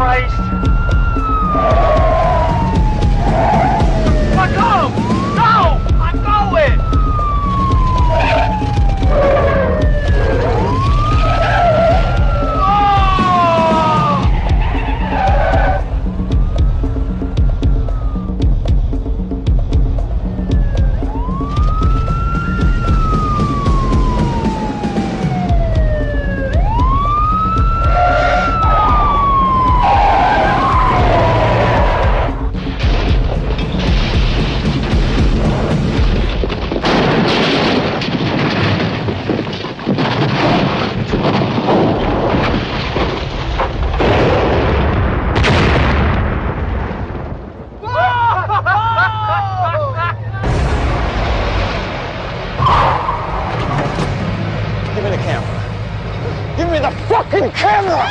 Christ. Give me the fucking camera!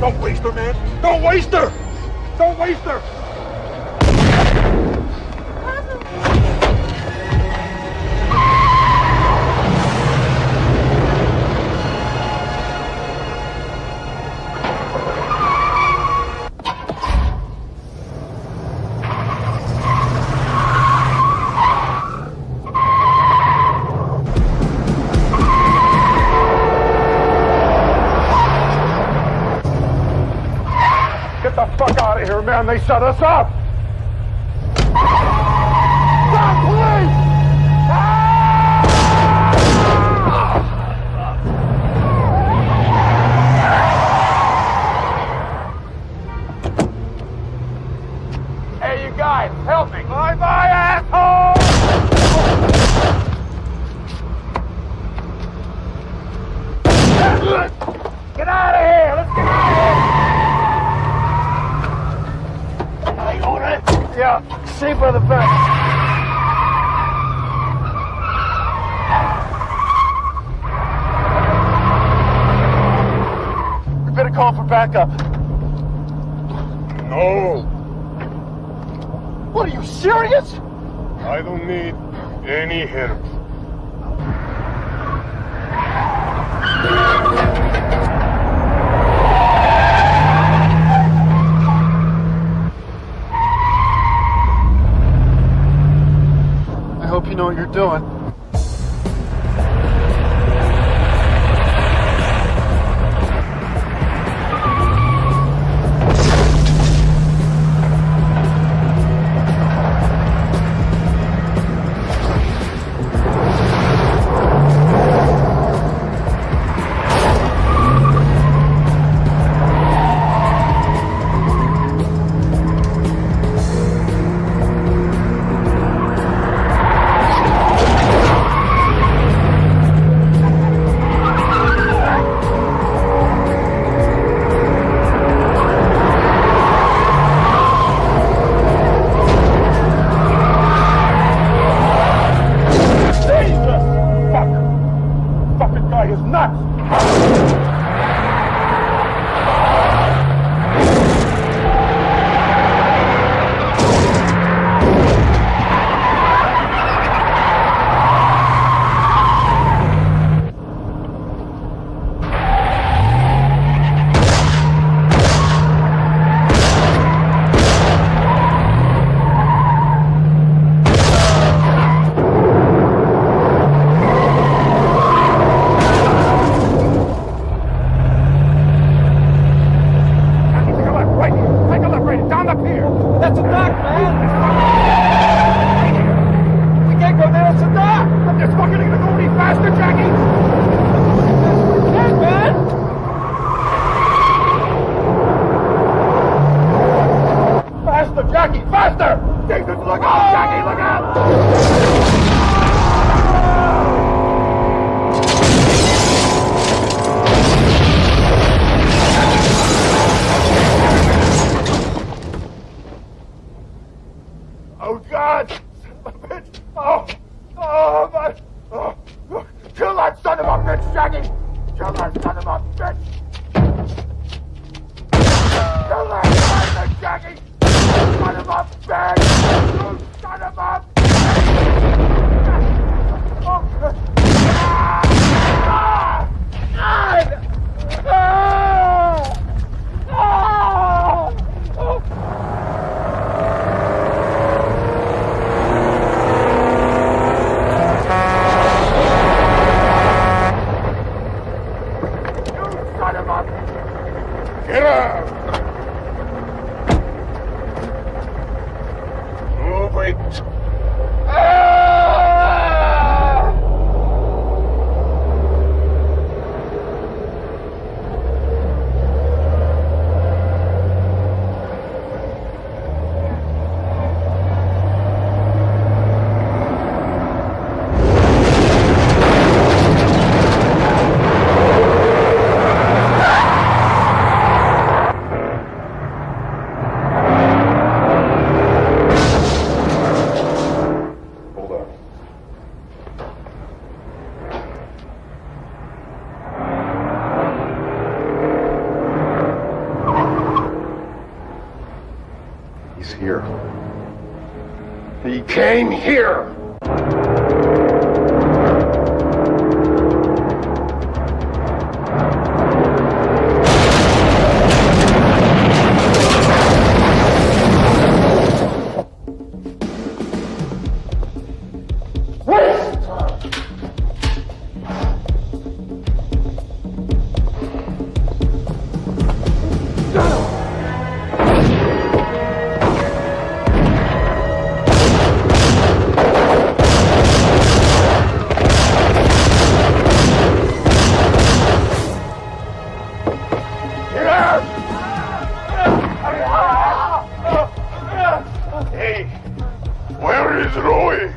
Don't waste her, man! Don't waste her! Don't waste her! Man! They shut us up! Police! Ah! Hey, you guys, help me! Bye bye, asshole! Get out of here! Let's get out of here! Are you all right? Safe the better call for backup. No, What are you serious? I don't need any help. Doing. Jackie, faster! Jesus, look out, Jackie, look out! Move it. Came here! Is Roy?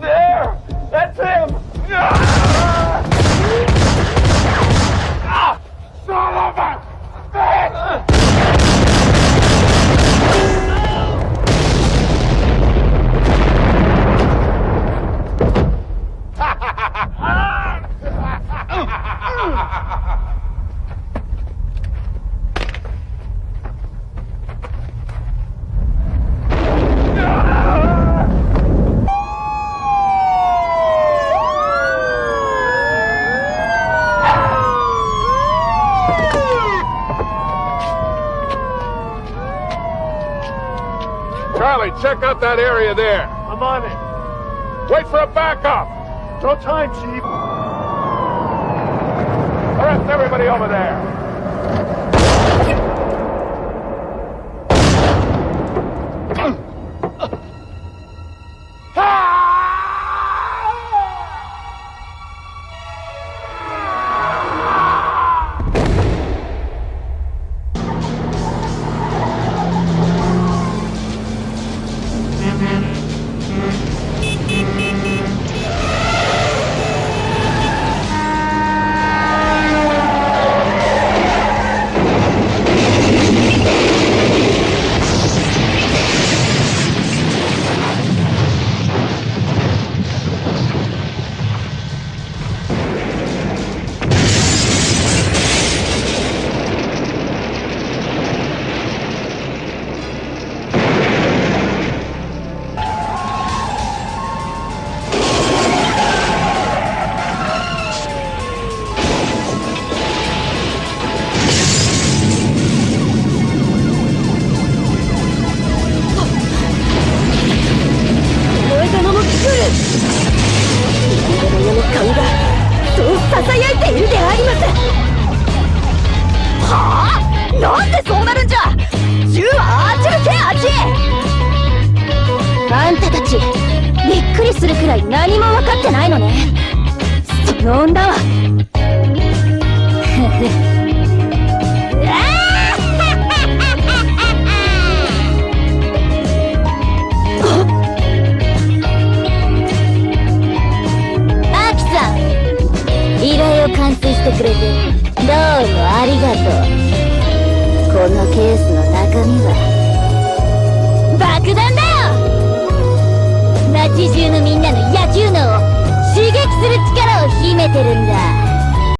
There! That's him! Ah, Charlie, check out that area there. I'm on it. Wait for a backup. No time, Chief. Arrest everybody over there. あんたたちびっくりするくらい何も分かってないのね。その女はアキさん依頼を完遂してくれてどうもありがとう。このケースの中身は。中のみんなの野球脳を刺激する力を秘めてるんだ。